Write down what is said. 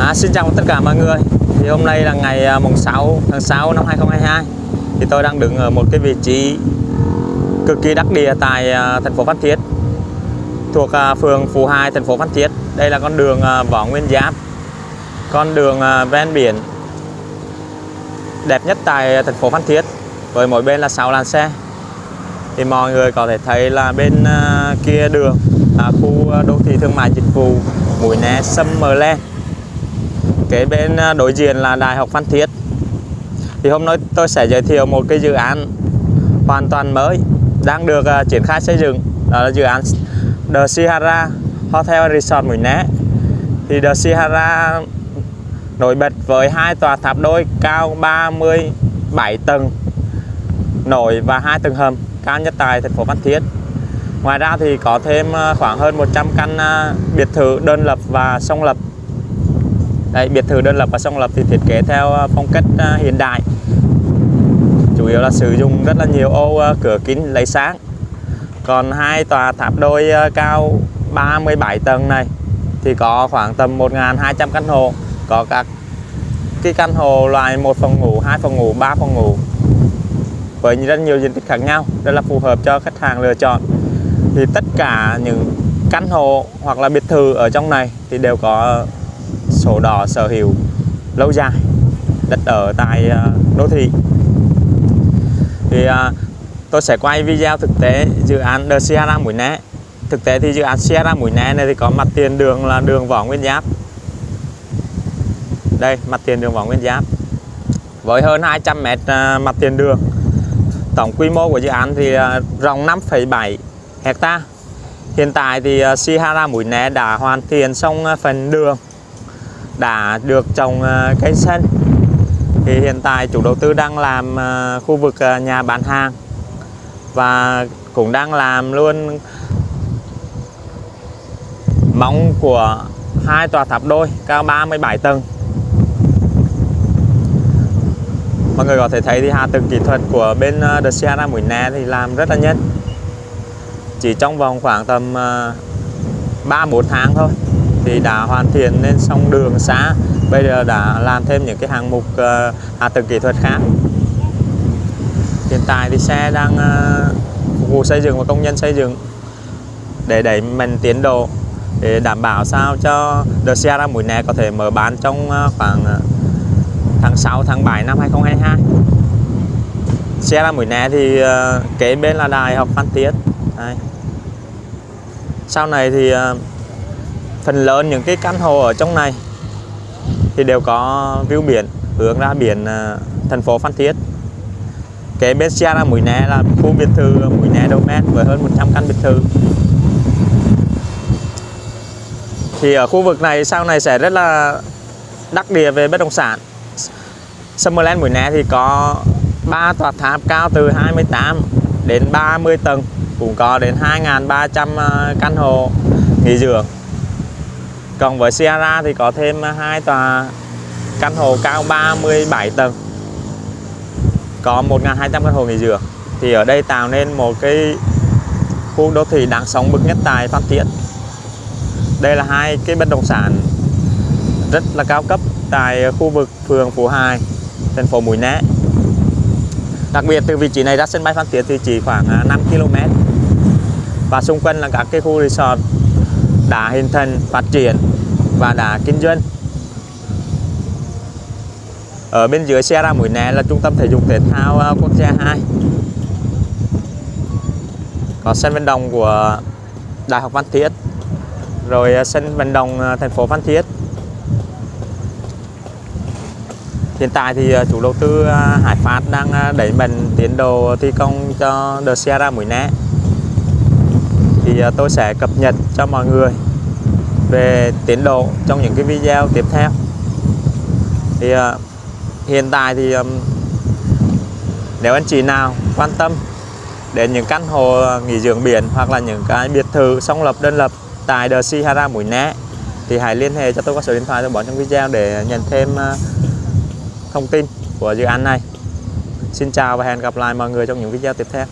À, xin chào tất cả mọi người. Thì hôm nay là ngày à, mùng 6 tháng 6 năm 2022 thì tôi đang đứng ở một cái vị trí cực kỳ đắc địa tại à, thành phố Phan Thiết thuộc à, phường Phú Hai thành phố Phan Thiết. Đây là con đường Võ Nguyên Giáp con đường ven biển đẹp nhất tại thành phố Phan Thiết với mỗi bên là 6 làn xe. Thì mọi người có thể thấy là bên kia đường là khu đô thị thương mại dịch vụ Mũi Né Summerland kế bên à, đối diện là Đại học Phan Thiết. Thì hôm nay tôi sẽ giới thiệu một cái dự án hoàn toàn mới đang được uh, triển khai xây dựng. Đó là dự án The Sihara Hotel Resort Mũi Né. Thì The Sihara nổi bật với hai tòa tháp đôi cao 37 tầng nổi và hai tầng hầm cao nhất tại thành phố Phan Thiết. Ngoài ra thì có thêm à, khoảng hơn 100 căn biệt thự đơn lập và song lập đây biệt thự đơn lập và song lập thì thiết kế theo à, phong cách à, hiện đại. Chủ yếu là sử dụng rất là nhiều ô à, cửa kính lấy sáng. Còn hai tòa tháp đôi cao 37 tầng này thì có khoảng tầm 1.200 căn hộ. Có các cái căn hộ loại một phòng ngủ, hai phòng ngủ, ba phòng ngủ với rất nhiều diện tích khác nhau, rất là phù hợp cho khách hàng lựa chọn. Thì tất cả những căn hộ hoặc là biệt thự ở trong này thì đều có sổ đỏ sở hữu lâu dài đất ở tại ờ, đô thị. Thì ờ, tôi sẽ quay video thực tế dự án The Sierra Mũi Né. Thực tế thì dự án Sierra Mũi Né này thì có mặt tiền đường là đường Võ Nguyên Giáp. Đây mặt tiền đường Võ Nguyên Giáp. Với hơn 200 mét ờ, mặt tiền đường. Tổng quy mô của dự án thì rộng 5,7 hecta. Hiện tại thì Sierra Mũi Né đã hoàn thiện xong phần đường đã được trồng à, cây xanh thì hiện tại chủ đầu tư đang làm à, khu vực à, nhà bán hàng và cũng đang làm luôn móng của hai tòa tháp đôi cao 37 tầng. Mọi người có thể thấy thì hạ tầng kỹ thuật của bên The Sierra Mũi Né thì làm rất là nhanh. Chỉ trong vòng khoảng tầm 3-4 tháng thôi thì đã hoàn thiện nên xong đường xã bây giờ đã làm thêm những cái hạng mục uh, hạ tầng kỹ thuật khác. Hiện tại thì xe đang uh, phục vụ xây dựng và công nhân xây dựng để đẩy mình tiến độ để đảm bảo sao cho The Sierra Mũi Né có thể mở bán trong uh, khoảng tháng 6 tháng 7 năm 2022 Sierra Mũi Né thì kế bên là Đại học Phan Thiết. Đây. sau này thì phần lớn những cái căn hộ ở trong này thì đều có view biển, hướng ra biển à, thành phố Phan Thiết. Kế bên Sierra Mũi Né, là khu biệt thự Mũi Né Domain với hơn 100 căn biệt thự. Thì ở khu vực này, sau này sẽ rất là đắc địa về bất động sản. Summerland Mũi Né thì có 3 tòa tháp cao từ 28 đến 30 tầng, cũng có đến 2.300 à, căn hộ nghỉ dưỡng còn với Sierra thì có thêm à, hai tòa căn hộ cao 37 tầng. Có 1.200 căn hộ nghỉ dưỡng. Thì ở đây tạo nên một cái khu đô thị đáng sống bậc nhất tại Phan Thiết. Đây là hai cái bất động sản rất là cao cấp tại khu vực phường Phú Hải, thành phố Mũi Né. Đặc biệt từ vị trí này ra sân bay Phan Thiết thì chỉ khoảng à, 5 km và xung quanh là các cái khu resort đã hình thành, phát triển và đã kinh doanh. Ở bên dưới xe ra Mũi Né là trung tâm thể dục thể thao à, quốc gia 2 có sân vận động của Đại học Phan Thiết, rồi à, sân vận động à, thành phố Phan Thiết. Hiện tại thì chủ đầu tư Hải Phát đang đẩy mạnh tiến độ thi công cho The Sierra Mũi Né thì à, tôi sẽ cập nhật cho mọi người về tiến độ trong những cái video tiếp theo. Thì uh, hiện tại thì um, nếu anh chị nào quan tâm đến những căn hộ à, nghỉ dưỡng biển hoặc là những cái biệt thự song lập đơn lập tại The Sihara Mũi Né thì hãy liên hệ cho tôi qua số điện thoại tôi bỏ trong video để nhận thêm uh, thông tin của dự án này. Xin chào và hẹn gặp lại mọi người trong những video tiếp theo.